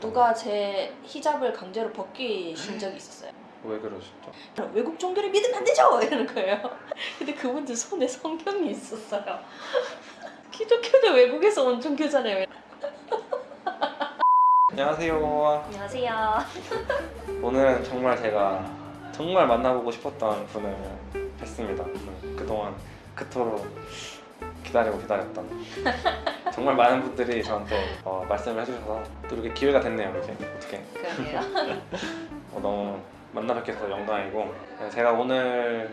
누가 제 히잡을 강제로 벗기신 적이 있었어요. 왜 그러셨죠? 외국 종교를 믿으면 안 되죠! 이러는 거예요. 근데 그분들 손에 성경이 있었어요. 기독교도 외국에서 온 종교잖아요. 안녕하세요. 안녕하세요. 오늘은 정말 제가 정말 만나보고 싶었던 분을 뵀습니다. 음, 그동안 그토록 기다리고 기다렸던 정말 많은 분들이 저한테 어, 말씀을 해주셔서 또 이렇게 기회가 됐네요. 이제 어떻게 그러게요. 어, 너무 만나 뵙게 돼서 영광이고 네, 제가 오늘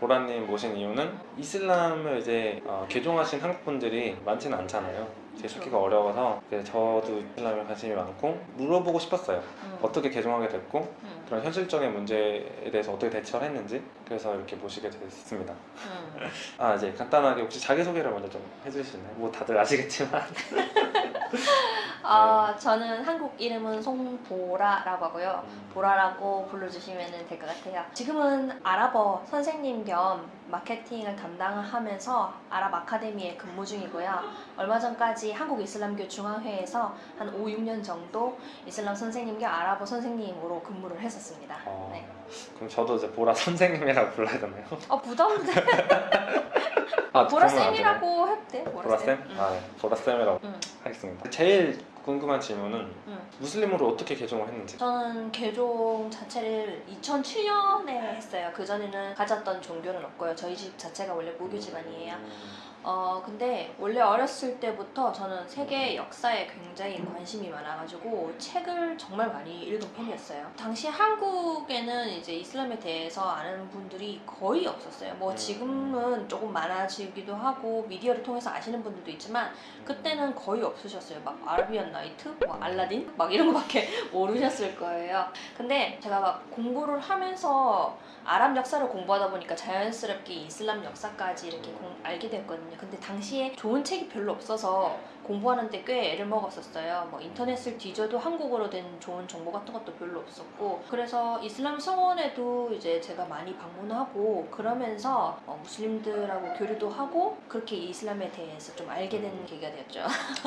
보라님 모신 이유는 이슬람을 이제 어, 개종하신 한국 분들이 많지는 않잖아요. 제. 찾기가 어려워서 저도 이슬람에 관심이 많고 물어보고 싶었어요. 음, 어떻게 개종하게 됐고 음, 그런 현실적인 문제에 대해서 어떻게 대처를 했는지 그래서 이렇게 모시게 됐습니다. 음. 아 이제 간단하게 혹시 자기소개를 먼저 좀 해주실래요? 뭐 다들 아시겠지만 아, 저는 한국 이름은 송보라라고 하고요. 음, 보라라고 불러주시면 될 것 같아요. 지금은 아랍어 선생님 겸 마케팅을 담당하면서 아랍 아카데미에 근무 중이고요. 얼마 전까지 한국 이슬람교 중앙회에서 한 5, 6년 정도 이슬람 선생님 겸 아랍어 선생님으로 근무를 했었습니다. 어, 네. 그럼 저도 이제 보라 선생님이라고 불러야 되나요? 어, 부담돼. 아, 되나요? 보라쌤이라고 해도 돼? 보라쌤? 응. 아 네, 보라쌤이라고 응, 하겠습니다. 제일 궁금한 질문은 응. 무슬림으로 어떻게 개종을 했는지 저는 개종 자체를 2007년에 했어요. 그 전에는 가졌던 종교는 없고요. 저희 집 자체가 원래 무교 집안이에요. 음, 어 근데 원래 어렸을 때부터 저는 세계 역사에 굉장히 관심이 많아가지고 책을 정말 많이 읽은 편이었어요. 당시 한국에는 이제 이슬람에 대해서 아는 분들이 거의 없었어요. 뭐 음. 지금은 조금 많아지기도 하고 미디어를 통해서 아시는 분들도 있지만 그때는 거의 없으셨어요. 막 아라비안 나이트, 뭐 알라딘, 막 이런 거밖에 모르셨을 거예요. 근데 제가 막 공부를 하면서 아랍 역사를 공부하다 보니까 자연스럽게 이슬람 역사까지 이렇게 공- 알게 됐거든요. 근데 당시에 좋은 책이 별로 없어서 공부하는데 꽤 애를 먹었었어요. 뭐 인터넷을 뒤져도 한국어로 된 좋은 정보 같은 것도 별로 없었고 그래서 이슬람 성원에도 이제 제가 많이 방문하고 그러면서 어, 무슬림들하고 교류도 하고 그렇게 이슬람에 대해서 좀 알게 된 계기가 되었죠.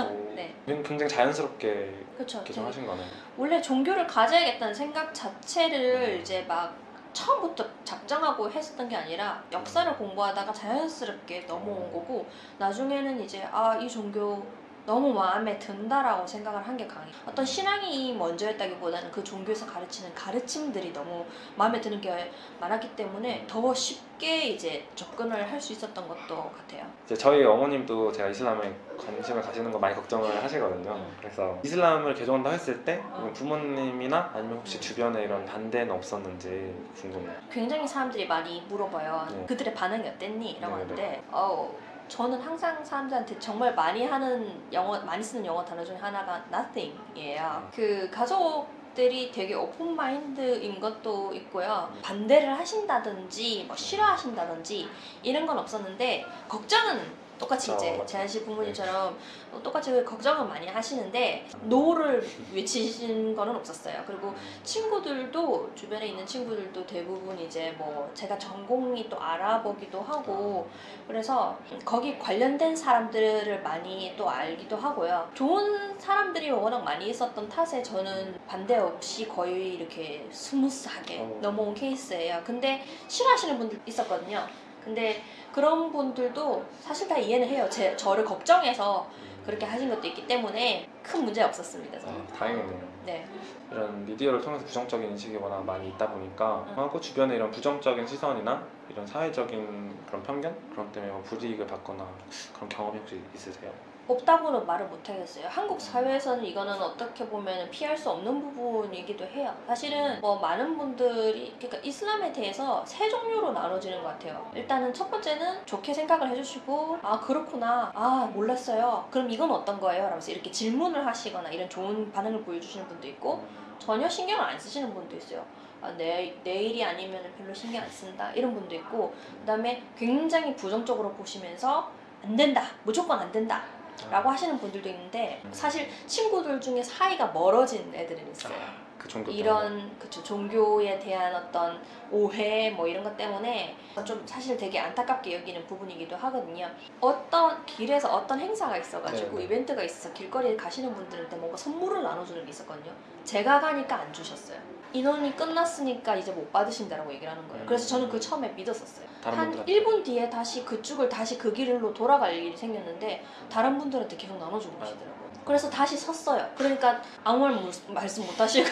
오, 네. 굉장히 자연스럽게 그렇죠. 개종하신 거네요. 원래 종교를 가져야겠다는 생각 자체를 음. 이제 막 처음부터 작정하고 했었던 게 아니라 역사를 공부하다가 자연스럽게 넘어온 거고 나중에는 이제 아 이 종교 너무 마음에 든다라고 생각을 한 게 강해. 어떤 신앙이 먼저였다기보다는 그 종교에서 가르치는 가르침들이 너무 마음에 드는 게 많았기 때문에 더 쉽게 이제 접근을 할 수 있었던 것도 같아요. 이제 저희 어머님도 제가 이슬람에 관심을 가시는 거 많이 걱정을 하시거든요. 음. 그래서 이슬람을 개종한다고 했을 때 어. 부모님이나 아니면 혹시 음. 주변에 이런 반대는 없었는지 궁금해요. 굉장히 사람들이 많이 물어봐요. 네. 그들의 반응이 어땠니? 라고 네, 하는데 어, 저는 항상 사람들한테 정말 많이 하는 영어 많이 쓰는 영어 단어 중에 하나가 nothing이에요. 음. 그 가족 들이 되게 오픈 마인드인 것도 있고요. 반대를 하신다든지 뭐 싫어하신다든지 이런 건 없었는데 걱정은 똑같이 어, 이제 맞죠. 재한 씨 부모님처럼 똑같이 걱정은 많이 하시는데 no를 외치신 거는 없었어요. 그리고 친구들도 주변에 있는 친구들도 대부분 이제 뭐 제가 전공이 또 알아보기도 하고 그래서 거기 관련된 사람들을 많이 또 알기도 하고요. 좋은 사람들이 워낙 많이 있었던 탓에 저는 반대 없이 거의 이렇게 smooth하게 어. 넘어온 케이스예요. 근데 싫어하시는 분들 있었거든요. 근데 그런 분들도 사실 다 이해는 해요. 제, 저를 걱정해서 그렇게 하신 것도 있기 때문에 큰 문제 없었습니다. 저는. 아, 다행이네요. 네. 이런 미디어를 통해서 부정적인 인식이 워낙 많이 있다 보니까 응. 하고 주변에 이런 부정적인 시선이나 이런 사회적인 그런 편견 그런 때문에 뭐 불이익을 받거나 그런 경험이 혹시 있으세요? 없다고는 말을 못 하겠어요. 한국 사회에서는 이거는 어떻게 보면 피할 수 없는 부분이기도 해요. 사실은 뭐 많은 분들이 그러니까 이슬람에 대해서 세 종류로 나눠지는 것 같아요. 일단은 첫 번째는 좋게 생각을 해주시고 아 그렇구나 아 몰랐어요. 그럼 이건 어떤 거예요? 라면서 이렇게 질문을 하시거나 이런 좋은 반응을 보여주시는 분도 있고 전혀 신경을 안 쓰시는 분도 있어요. 아, 내, 내 일이 아니면 별로 신경 안 쓴다 이런 분도 있고 그 다음에 굉장히 부정적으로 보시면서 안 된다 무조건 안 된다 라고 하시는 분들도 있는데 사실 친구들 중에 사이가 멀어진 애들은 있어요. 그 종교 때문에. 이런 그쵸 종교에 대한 어떤 오해 뭐 이런 것 때문에 좀 사실 되게 안타깝게 여기는 부분이기도 하거든요. 어떤 길에서 어떤 행사가 있어가지고 네. 이벤트가 있어서 길거리에 가시는 분들한테 뭔가 선물을 나눠주는 게 있었거든요. 제가 가니까 안 주셨어요. 인원이 끝났으니까 이제 못 받으신다라고 얘기를 하는 거예요. 그래서 저는 그 처음에 믿었었어요. 한 분들한테 1분 뒤에 다시 그쪽을 다시 그 길로 돌아갈 일이 생겼는데 다른 분들한테 계속 나눠주고 계시더라고요. 그래서 다시 섰어요. 그러니까 아무 말 못- 말씀 못 하시고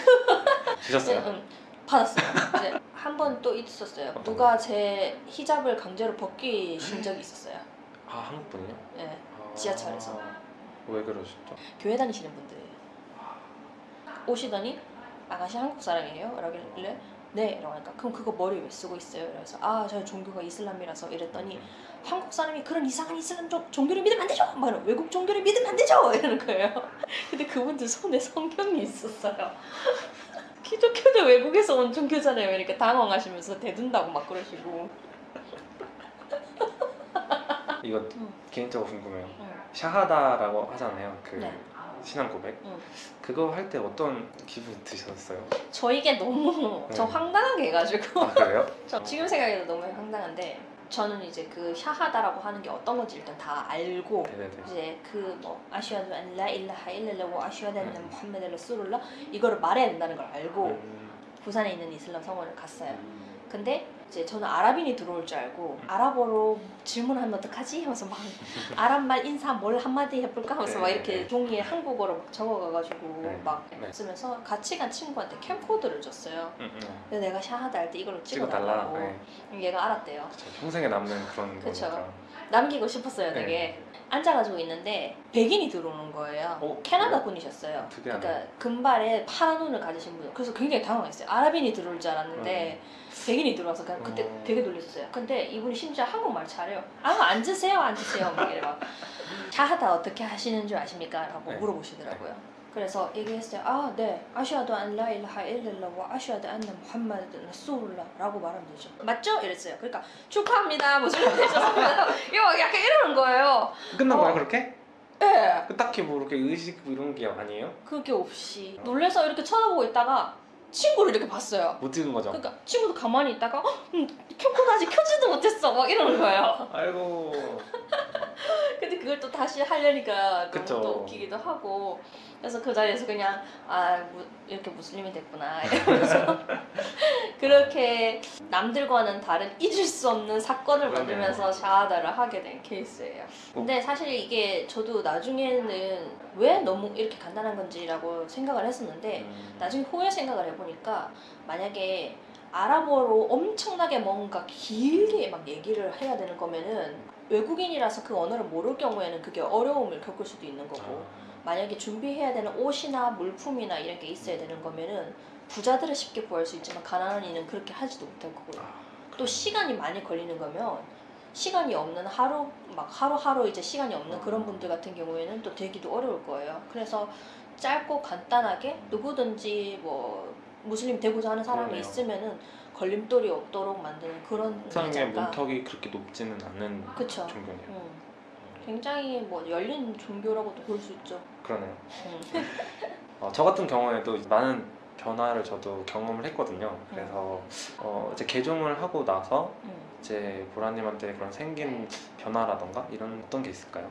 주셨어요? 응, 응. 받았어요. 이제 한 번 또 있었어요. 누가 제 히잡을 강제로 벗기신 적이 있었어요. 아 한국 분이요? 예. 아, 지하철에서. 왜 그러셨죠? 교회 다니시는 분들이에요. 오시더니 아가씨 한국 사람이에요? 라길래 네. 하니까 그럼 그거 머리 왜 쓰고 있어요? 그래서 아 저희 종교가 이슬람이라서 이랬더니 한국 사람이 그런 이상한 이슬람 종- 종교를 믿으면 안 되죠! 막 이러고 외국 종교를 믿으면 안 되죠! 이러는 거예요. 근데 그분들 손에 성경이 있었어요. 기독교도 외국에서 온 종교잖아요. 이렇게 당황하시면서 대든다고 막 그러시고. 이거 응. 개인적으로 궁금해요. 응. 샤하다라고 하잖아요. 그 네. 신앙 고백. 응. 그거 할 때 어떤 기분 드셨어요? 저 이게 너무 저 네. 황당하게 해가지고 아 그래요? 저 지금 생각해도 너무 황당한데 저는 이제 그 샤하다라고 하는 게 어떤 건지 일단 다 알고 네네네. 이제 그 뭐 아슈아두 안라 일라하 안나 음. 무함메드 라술ullah 이거를 말해야 된다는 걸 알고 음, 부산에 있는 이슬람 성원을 갔어요. 음. 근데 이제 저는 아랍인이 들어올 줄 알고 아랍어로 질문하면 어떡하지? 하면서 막 아랍말 인사 뭘 한마디 해볼까 하면서 막 네, 이렇게 네. 종이에 한국어로 막 적어가가지고 네, 막 네. 쓰면서 같이 간 친구한테 캠코더를 줬어요. 음, 음. 근데 내가 샤하다 할 때 이걸로 찍어달라. 찍어달라고 네. 얘가 알았대요. 그쵸. 평생에 남는 그런 그쵸. 거니까. 남기고 싶었어요 네. 되게. 앉아가지고 있는데 백인이 들어오는 거예요. 어, 캐나다? 분이셨어요. 그러니까 금발에 파란 눈을 가지신 분. 그래서 굉장히 당황했어요. 아랍인이 들어올 줄 알았는데 백인이 들어와서 그냥 그때 어. 되게 놀랐어요. 근데 이분이 심지어 한국말 잘해요. 아 앉으세요, 앉으세요. 막 이래 막 샤하다 어떻게 하시는 줄 아십니까? 라고 네. 물어보시더라고요. 그래서 얘기했어요. 아, 네. 아시아도 안 라 일하 일랄라 와 아시아도 안나 무함마드 라술라 라고 말하면 되죠. 맞죠? 이랬어요. 그러니까 축하합니다. 무슨 말 되셨습니다. 이거 약간 이러는 거예요. 끝난 거야 어. 그렇게? 예. 그 딱히 뭐 이렇게 의식 이런 게 아니에요? 그게 없이 놀래서 이렇게 쳐다보고 있다가 친구를 이렇게 봤어요. 못 찍은 거죠? 그러니까 친구도 가만히 있다가 어, 음, 캠코더 아직 켜지도 못했어 막 이러는 거예요. 아이고. 근데 그걸 또 다시 하려니까 너무. 또 웃기기도 하고 그래서 그 자리에서 그냥 아 무- 이렇게 무슬림이 됐구나 이러면서 그렇게 남들과는 다른 잊을 수 없는 사건을. 만들면서 샤하다를 하게 된 케이스예요. 근데 사실 이게 저도 나중에는 왜 너무 이렇게 간단한 건지라고 생각을 했었는데 음. 나중에 후에 생각을 해보니까 만약에 아랍어로 엄청나게 뭔가 길게 막 얘기를 해야 되는 거면은 외국인이라서 그 언어를 모를 경우에는 그게 어려움을 겪을 수도 있는 거고 아, 만약에 준비해야 되는 옷이나 물품이나 이런 게 있어야 되는 거면은 부자들은 쉽게 구할 수 있지만 가난한 이는 그렇게 하지도 못할 거고요. 아, 또 시간이 많이 걸리는 거면 시간이 없는 하루 막 하루하루 이제 시간이 없는 그런 분들 같은 경우에는 또 되기도 어려울 거예요. 그래서 짧고 간단하게 누구든지 뭐 무슬림 되고자 하는 사람이 그러네요. 있으면은 걸림돌이 없도록 만드는 그런 글자가 문턱이 그렇게 높지는 않는 그쵸. 종교네요. 음, 굉장히 뭐 열린 종교라고도 볼 수 있죠. 그러네요. 음. 어, 저 같은 경우에도 많은 변화를 저도 경험을 했거든요. 그래서 어, 이제 개종을 하고 나서 음. 이제 보라님한테 그런 생긴 변화라던가 이런 어떤 게 있을까요?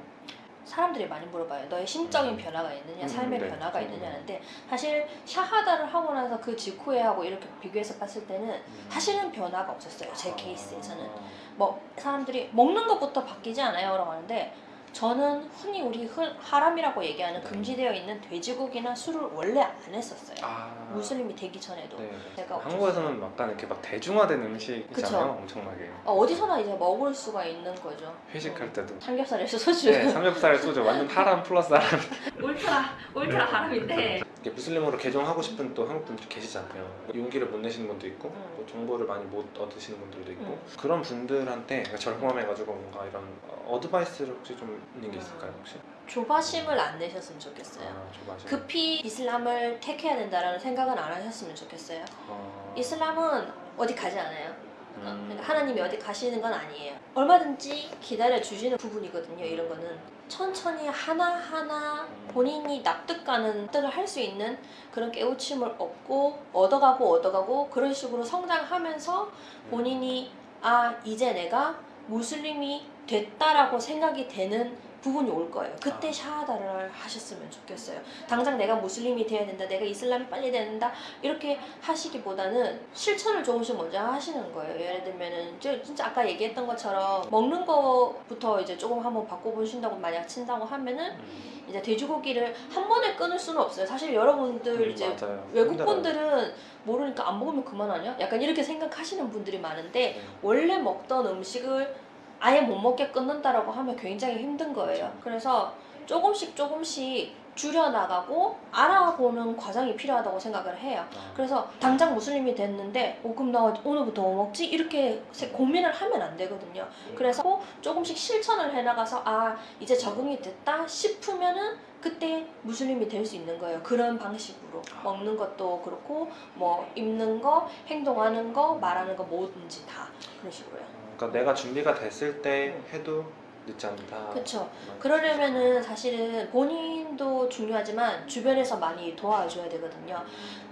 사람들이 많이 물어봐요. 너의 심적인 변화가 있느냐, 음, 삶의 네. 변화가 음. 있느냐는데 사실 샤하다를 하고 나서 그 직후에 하고 이렇게 비교해서 봤을 때는 음. 사실은 변화가 없었어요. 제 케이스에서는 아, 뭐 사람들이 먹는 것부터 바뀌지 않아요라고 하는데 저는 흔히 우리 흔- 하람이라고 얘기하는 네. 금지되어 있는 돼지고기나 술을 원래 안 했었어요. 아, 무슬림이 되기 전에도 네. 제가 한국에서는 약간 이렇게 막 대중화된 음식이잖아요. 엄청나게 어, 어디서나 이제 먹을 수가 있는 거죠. 회식할 때도. 삼겹살에서 소주. 네, 삼겹살 소주 완전 하람 플러스 하람. 울트라 울트라 하람인데 이렇게 무슬림으로 개종하고 싶은 또 한국 분들 계시잖아요. 용기를 못 내시는 분도 있고 음. 또 정보를 많이 못 얻으시는 분들도 있고 음. 그런 분들한테 저를 포함해가지고 뭔가 이런 어드바이스를 혹시 좀 있는 게 있을까요 혹시? 조바심을 안 내셨으면 좋겠어요. 아, 조바심. 급히 이슬람을 택해야 된다라는 생각은 안 하셨으면 좋겠어요. 어... 이슬람은 어디 가지 않아요. 음. 그러니까 하나님이 어디 가시는 건 아니에요. 얼마든지 기다려 주시는 부분이거든요. 이런 거는 천천히 하나 하나 본인이 납득가는 납득을 할 수 있는 그런 깨우침을 얻고 얻어가고 얻어가고 그런 식으로 성장하면서 본인이 아 이제 내가 무슬림이 됐다라고 생각이 되는 부분이 올 거예요. 그때 아. 샤하다를 하셨으면 좋겠어요. 당장 내가 무슬림이 돼야 된다, 내가 이슬람이 빨리 된다 이렇게 하시기보다는 실천을 조금씩 먼저 하시는 거예요. 예를 들면은 저 진짜 아까 얘기했던 것처럼 먹는 거부터 이제 조금 한번 바꿔보신다고 만약 친다고 하면은 음. 이제 돼지고기를 한 번에 끊을 수는 없어요. 사실 여러분들 음, 이제 맞아요. 외국. 분들은 모르니까 안 먹으면 그만 아니야? 약간 이렇게 생각하시는 분들이 많은데 네. 원래 먹던 음식을 아예 못 먹게 끊는다라고 하면 굉장히 힘든 거예요. 그래서 조금씩 조금씩 줄여나가고 알아보는 과정이 필요하다고 생각을 해요. 아, 그래서 당장 무슬림이 됐는데 어, 그럼 나 오늘부터 뭐 먹지? 이렇게 세- 고민을 하면 안 되거든요. 그래서 조금씩 실천을 해나가서 아 이제 적응이 됐다 싶으면은 그때 무슬림이 될 수 있는 거예요. 그런 방식으로 먹는 것도 그렇고 뭐 입는 거, 행동하는 거, 말하는 거 뭐든지 다 그런 식으로요. 그러니까 내가 준비가 됐을 때 해도 늦지 않다. 그렇죠. 그러려면은 사실은 본인도 중요하지만 주변에서 많이 도와줘야 되거든요.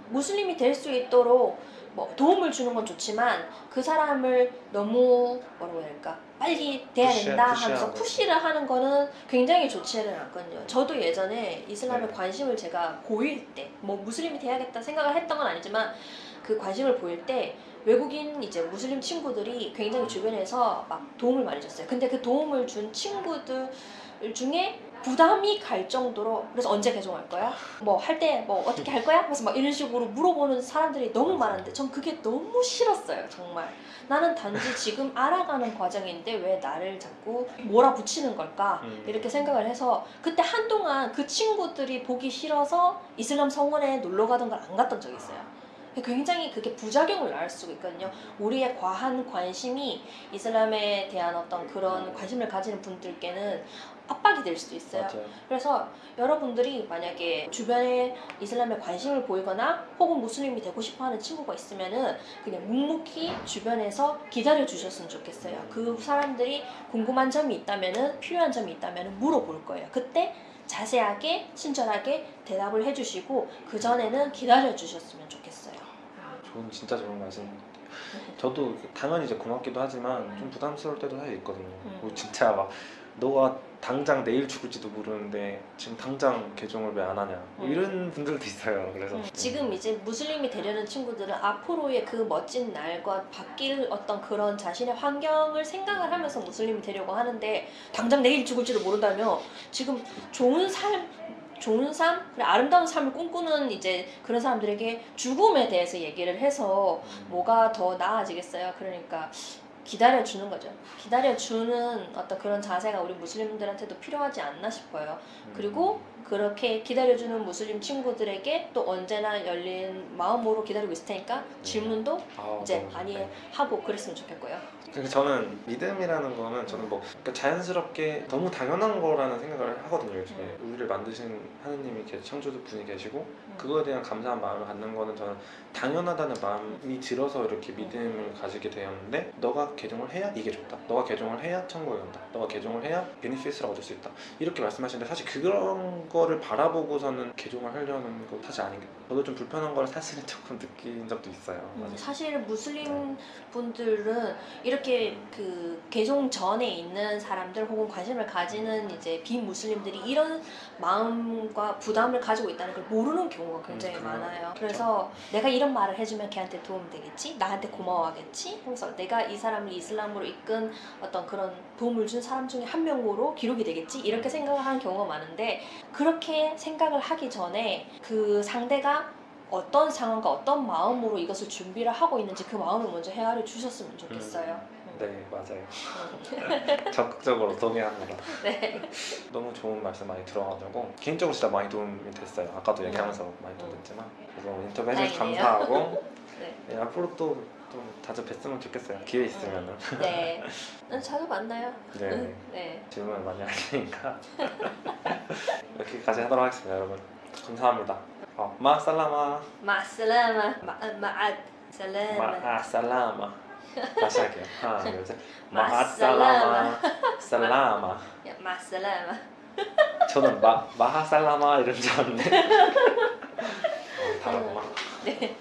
무슬림이 될 수 있도록 뭐 도움을 주는 건 좋지만 그 사람을 너무 뭐라고 해야 될까 빨리 돼야 푸시- 된다 푸시하는 하면서 거죠. 푸시를 하는 거는 굉장히 좋지는 않거든요. 저도 예전에 이슬람에 네. 관심을 제가 보일 때 뭐 무슬림이 돼야겠다 생각을 했던 건 아니지만 그 관심을 보일 때 외국인 이제 무슬림 친구들이 굉장히 주변에서 막 도움을 많이 줬어요. 근데 그 도움을 준 친구들 중에 부담이 갈 정도로 그래서 언제 개종할 거야? 뭐 할때뭐 어떻게 할 거야? 그래서 막 이런 식으로 물어보는 사람들이 너무 많은데 전 그게 너무 싫었어요 정말 나는 단지 지금 알아가는 과정인데 왜 나를 자꾸 몰아붙이는 걸까 음. 이렇게 생각을 해서 그때 한동안 그 친구들이 보기 싫어서 이슬람 성원에 놀러 가던 걸 안 갔던 적이 있어요 굉장히 그게 부작용을 낳을 수가 있거든요 우리의 과한 관심이 이슬람에 대한 어떤 그런 관심을 가지는 분들께는 압박이 될 수도 있어요 맞아요. 그래서 여러분들이 만약에 주변에 이슬람에 관심을 보이거나 혹은 무슬림이 되고 싶어 하는 친구가 있으면은 그냥 묵묵히 주변에서 기다려 주셨으면 좋겠어요. 그 사람들이 궁금한 점이 있다면은 필요한 점이 있다면은 물어볼 거예요. 그때 자세하게 친절하게 대답을 해주시고 그 전에는 기다려 주셨으면 좋겠어요. 좋은 진짜 좋은 말씀인 것 같아요. 저도 당연히 이제 고맙기도 하지만 좀 부담스러울 때도 사실 있거든요. 음. 뭐 진짜 막 너가 당장 내일 죽을지도 모르는데 지금 당장 개종을 왜 안 하냐 뭐 음. 이런 분들도 있어요. 그래서 음, 지금 이제 무슬림이 되려는 친구들은 앞으로의 그 멋진 날과 바뀔 어떤 그런 자신의 환경을 생각을 하면서 무슬림이 되려고 하는데 당장 내일 죽을지도 모른다며 지금 좋은 삶 좋은 삶, 아름다운 삶을 꿈꾸는 이제 그런 사람들에게 죽음에 대해서 얘기를 해서 음, 뭐가 더 나아지겠어요? 그러니까 기다려주는 거죠. 기다려주는 어떤 그런 자세가 우리 무슬림들한테도 필요하지 않나 싶어요. 음. 그리고 그렇게 기다려주는 무슬림 친구들에게 또 언제나 열린 마음으로 기다리고 있을 테니까 질문도 아, 이제 많이. 하고 그랬으면 좋겠고요. 그러니까 저는 믿음이라는 거는 저는 뭐 그러니까 자연스럽게 너무 당연한 거라는 생각을 하거든요. 요즘에 음. 우리를 만드신 하느님이 계 창조주 분이 계시고 그거에 대한 감사한 마음을 갖는 거는 저는 당연하다는 마음이 들어서 이렇게 믿음을 가지게 되었는데 너가 개종을 해야 이게 좋다. 너가 개종을 해야 천국에 간다. 너가 개종을 해야 베니피스를 얻을 수 있다. 이렇게 말씀하시는데 사실 그런 거를 바라보고서는 개종을 하려는 거 사실 아닌 게 저도 좀 불편한 걸 사실은 조금 느낀 적도 있어요. 음. 사실 무슬림 분들은 이렇게 그 개종 전에 있는 사람들 혹은 관심을 가지는 이제 비무슬림들이 이런 마음과 부담을 가지고 있다는 걸 모르는 경우가 굉장히 음. 많아요. 그래서 내가 이런 말을 해주면 걔한테 도움 되겠지, 나한테 고마워하겠지. 그래서 내가 이 사람 을 이슬람으로 이끈 어떤 그런 도움을 준 사람 중에 한 명으로 기록이 되겠지 이렇게 생각을 하는 경우가 많은데 그렇게 생각을 하기 전에 그 상대가 어떤 상황과 어떤 마음으로 이것을 준비를 하고 있는지 그 마음을 먼저 헤아려 주셨으면 좋겠어요. 음. 네 맞아요. 적극적으로 동의합니다. 네. 너무 좋은 말씀 많이 들어가지고 개인적으로 진짜 많이 도움이 됐어요. 아까도 얘기하면서 많이 도움 음. 됐지만 그래서 인터뷰 해주셔서. 감사하고 네. 네, 앞으로 또, 또 자주 뵀으면 좋겠어요. 기회 있으면은. 네. 음, 자주 만나요. 네. 음, 네. 질문 많이 하시니까 여기까지 하도록 하겠습니다, 여러분. 감사합니다. 어, 마 살라마. 마 살라마. 마, 마앗. 살라마. 마살라마. 다시 할게요. 하나, 둘, 셋. 마살라마. 마하살라마. 살라마. 야, 마살라마. 저는 마 마하 살라마 이런 줄 알았는데. 어, 다르구나. 네.